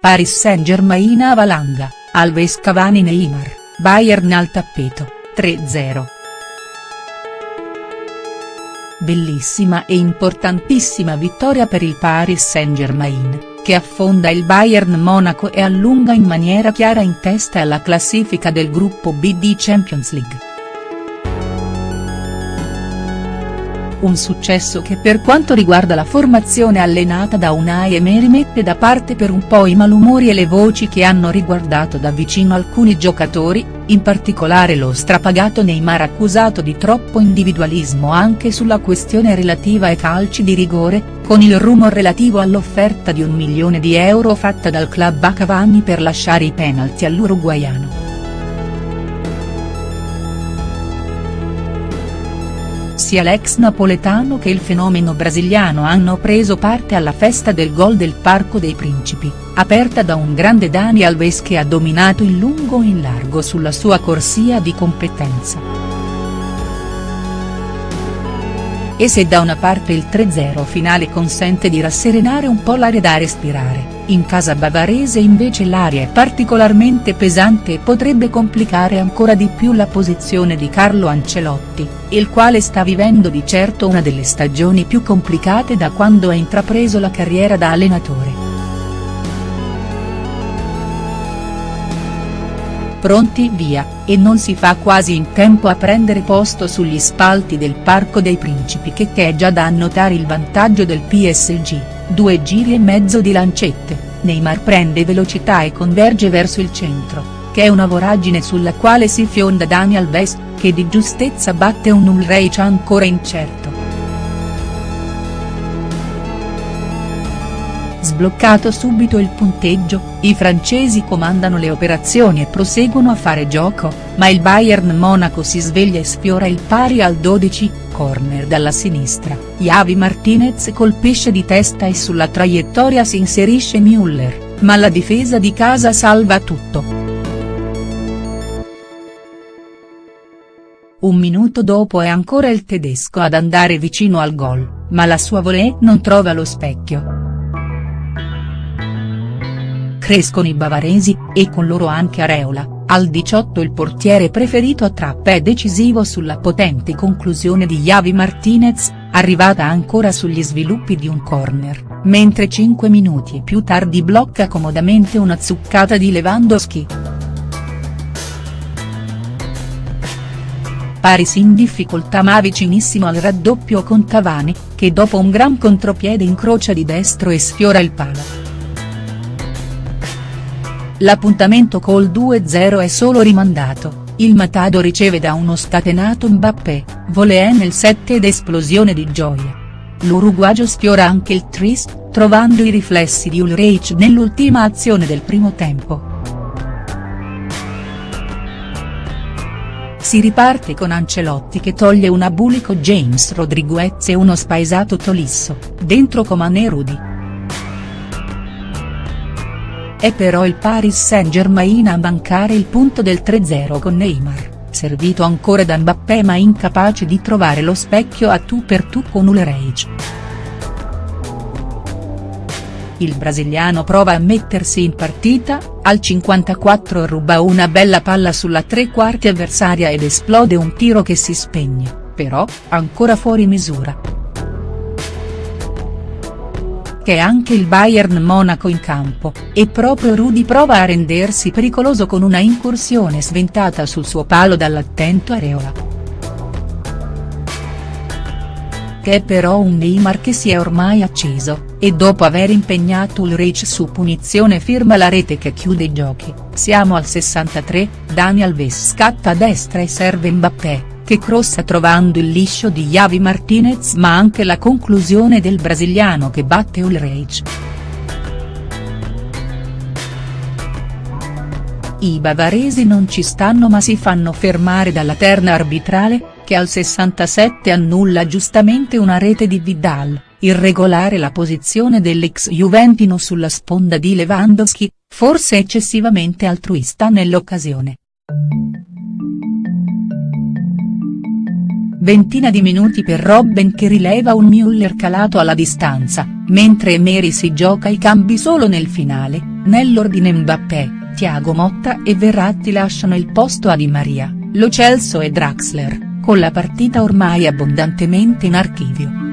Paris Saint-Germain a valanga, Alves Cavani Neymar, Bayern al tappeto, 3-0. Bellissima e importantissima vittoria per il Paris Saint-Germain, che affonda il Bayern Monaco e allunga in maniera chiara in testa alla classifica del gruppo B di Champions League. Un successo che per quanto riguarda la formazione allenata da Unai Emery mette da parte per un po' i malumori e le voci che hanno riguardato da vicino alcuni giocatori, in particolare lo strapagato Neymar accusato di troppo individualismo anche sulla questione relativa ai calci di rigore, con il rumor relativo all'offerta di un milione di euro fatta dal club a Cavani per lasciare i penalti all'uruguaiano. Sia l'ex napoletano che il fenomeno brasiliano hanno preso parte alla festa del gol del Parco dei Principi, aperta da un grande Dani Alves che ha dominato in lungo e in largo sulla sua corsia di competenza. E se da una parte il 3-0 finale consente di rasserenare un po' l'aria da respirare, in casa bavarese invece l'aria è particolarmente pesante e potrebbe complicare ancora di più la posizione di Carlo Ancelotti, il quale sta vivendo di certo una delle stagioni più complicate da quando ha intrapreso la carriera da allenatore. Pronti via, e non si fa quasi in tempo a prendere posto sugli spalti del Parco dei Principi che è già da annotare il vantaggio del PSG, due giri e mezzo di lancette, Neymar prende velocità e converge verso il centro, che è una voragine sulla quale si fionda Dani Alves, che di giustezza batte un Ulreich ancora incerto. Sbloccato subito il punteggio, i francesi comandano le operazioni e proseguono a fare gioco, ma il Bayern Monaco si sveglia e sfiora il pari al 12, corner dalla sinistra, Javi Martinez colpisce di testa e sulla traiettoria si inserisce Müller, ma la difesa di casa salva tutto. Un minuto dopo è ancora il tedesco ad andare vicino al gol, ma la sua volée non trova lo specchio crescono i bavaresi, e con loro anche Areola, al 18 il portiere preferito a Trappa è decisivo sulla potente conclusione di Javi Martinez, arrivata ancora sugli sviluppi di un corner, mentre 5 minuti più tardi blocca comodamente una zuccata di Lewandowski. Paris in difficoltà ma vicinissimo al raddoppio con Cavani, che dopo un gran contropiede incrocia di destro e sfiora il palo. L'appuntamento col 2-0 è solo rimandato, il Matado riceve da uno scatenato Mbappé, volée nel 7 ed esplosione di gioia. L'uruguagio sfiora anche il tris, trovando i riflessi di Ulreich nell'ultima azione del primo tempo. Si riparte con Ancelotti che toglie un abulico James Rodriguez e uno spaesato Tolisso, dentro Coman Rudy. È però il Paris Saint-Germain a mancare il punto del 3-0 con Neymar, servito ancora da Mbappé ma incapace di trovare lo specchio a tu per tu con Ulreich. Il brasiliano prova a mettersi in partita, al 54 ruba una bella palla sulla tre quarti avversaria ed esplode un tiro che si spegne, però, ancora fuori misura che è anche il Bayern Monaco in campo, e proprio Rudy prova a rendersi pericoloso con una incursione sventata sul suo palo dall'attento Areola. Che però un Neymar che si è ormai acceso, e dopo aver impegnato Ulreich su punizione firma la rete che chiude i giochi, siamo al 63, Dani Alves scatta a destra e serve Mbappé che crossa trovando il liscio di Javi Martinez ma anche la conclusione del brasiliano che batte Ulreich. I bavaresi non ci stanno ma si fanno fermare dalla terna arbitrale, che al 67 annulla giustamente una rete di Vidal, irregolare la posizione dell'ex Juventino sulla sponda di Lewandowski, forse eccessivamente altruista nell'occasione. Ventina di minuti per Robben che rileva un Müller calato alla distanza, mentre Emery si gioca i cambi solo nel finale, Nell'ordine Mbappé, Thiago Motta e Verratti lasciano il posto a Di Maria, Lo Celso e Draxler, con la partita ormai abbondantemente in archivio.